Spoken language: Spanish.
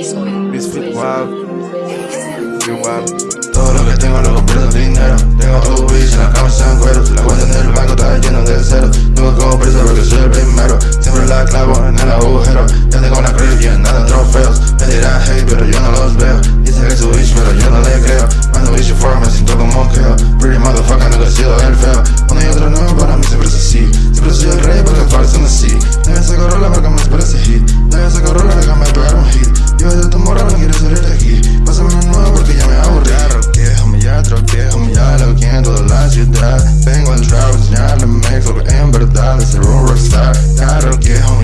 Misfit wow wow Todo lo que tengo lo convierto en dinero. Tengo UBs en la cama en cuero. La cuenta en el banco está lleno de cero Tengo como preso porque soy el primero. Siempre la clavo en el agujero I, don't get home.